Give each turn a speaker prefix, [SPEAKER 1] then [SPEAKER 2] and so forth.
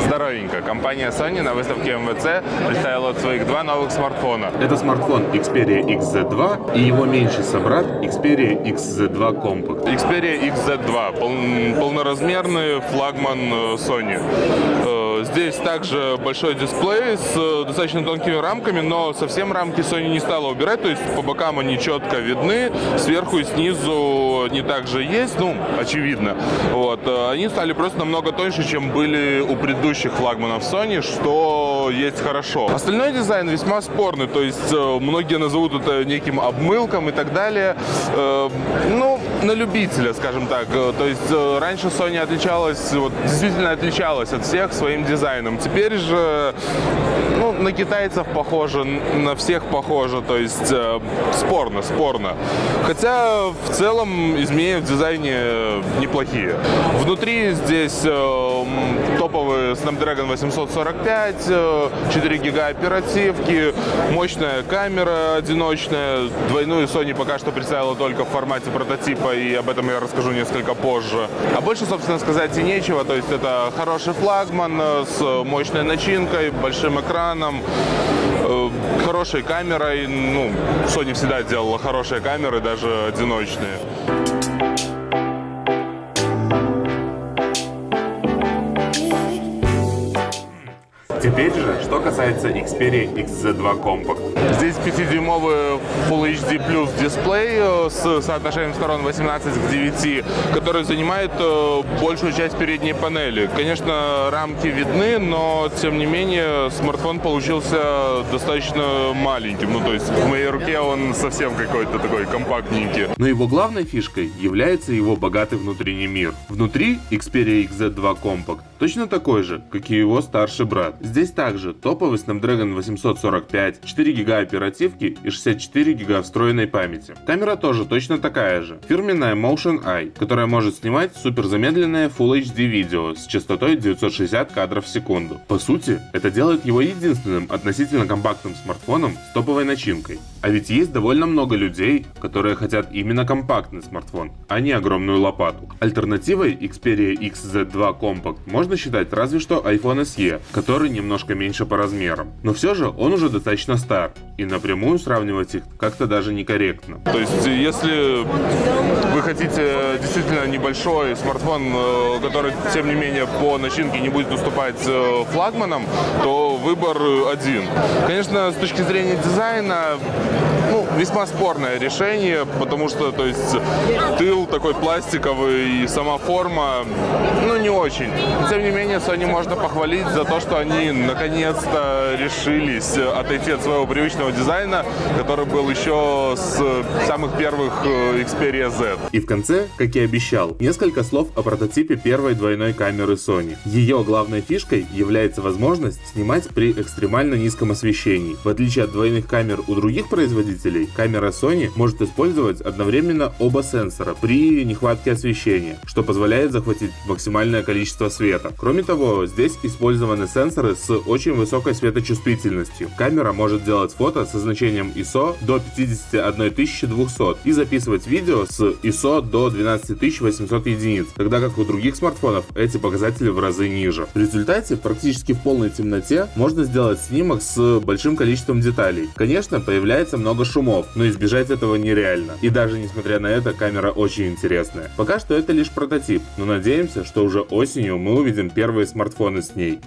[SPEAKER 1] Здоровенько. Компания Sony на выставке МВЦ представила своих два новых смартфона.
[SPEAKER 2] Это смартфон Xperia XZ2 и его меньший собрат Xperia XZ2 Compact.
[SPEAKER 1] Xperia XZ2 пол- полноразмерный флагман э, Sony. Здесь также большой дисплей с э, достаточно тонкими рамками, но совсем рамки Sony не стала убирать, то есть по бокам они четко видны, сверху и снизу они также есть, ну, очевидно. Вот. э, Они стали просто намного тоньше, чем были у предыдущих флагманов Sony, что есть хорошо. Остальной дизайн весьма спорный, то есть э, многие назовут это неким обмылком и так далее. Ну, на любителя, скажем так. То есть раньше Sony отличалась, вот, действительно отличалась от всех своим дизайном. Теперь же ну, на китайцев похоже, на всех похоже, то есть э, спорно, спорно. Хотя в целом изменения в дизайне э, неплохие. Внутри здесь э, топовый Snapdragon 845, э, 4 гига оперативки, мощная камера одиночная. Двойную Sony пока что представила только в формате прототипа, и об этом я расскажу несколько позже. А больше, собственно, сказать и нечего. То есть это хороший флагман э, с мощной начинкой, большим экраном, э, хорошей камерой. Ну, Sony всегда делала хорошие камеры, даже одиночные.
[SPEAKER 2] Теперь же, что касается Xperia XZ2 Compact.
[SPEAKER 1] Здесь 5-дюймовый Full HD Plus дисплей э, с соотношением сторон 18 к 9, который занимает э, большую часть передней панели. Конечно, рамки видны, но тем не менее смартфон получился достаточно маленьким. Ну, то есть в моей руке он совсем какой-то такой компактненький.
[SPEAKER 2] Но его главной фишкой является его богатый внутренний мир. Внутри Xperia XZ2 Compact точно такой же, как и его старший брат. Здесь также топовый Snapdragon 845, 4 гига оперативки и 64 гига встроенной памяти. Камера тоже точно такая же. Фирменная Motion Eye, которая может снимать супер замедленное Full HD видео с частотой 960 кадров в секунду. По сути, это делает его единственным относительно компактным смартфоном с топовой начинкой. А ведь есть довольно много людей, которые хотят именно компактный смартфон, а не огромную лопату. Альтернативой Xperia XZ2 Compact можно считать разве что iPhone SE, который немножко меньше по размерам. Но все же он уже достаточно стар, и напрямую сравнивать их как-то даже некорректно.
[SPEAKER 1] То есть, если вы хотите действительно небольшой смартфон, э, который, тем не менее, по начинке не будет уступать э, флагманам, то выбор один. Конечно, с точки зрения дизайна, もう весьма спорное решение, потому что, то есть, тыл такой пластиковый и сама форма, ну, не очень. Тем не менее, Sony можно похвалить за то, что они наконец-то решились отойти от своего привычного дизайна, который был еще с самых первых э, Xperia Z.
[SPEAKER 2] И в конце, как и обещал, несколько слов о прототипе первой двойной камеры Sony. Ее главной фишкой является возможность снимать при экстремально низком освещении. В отличие от двойных камер у других производителей, камера Sony может использовать одновременно оба сенсора при нехватке освещения, что позволяет захватить максимальное количество света. Кроме того, здесь использованы сенсоры с очень высокой светочувствительностью. Камера может делать фото со значением ISO до 51200 и записывать видео с ISO до 12800 единиц, тогда как у других смартфонов эти показатели в разы ниже. В результате, практически в полной темноте, можно сделать снимок с большим количеством деталей. Конечно, появляется много шумов, но избежать этого нереально. И даже несмотря на это, камера очень интересная. Пока что это лишь прототип, но надеемся, что уже осенью мы увидим первые смартфоны с ней.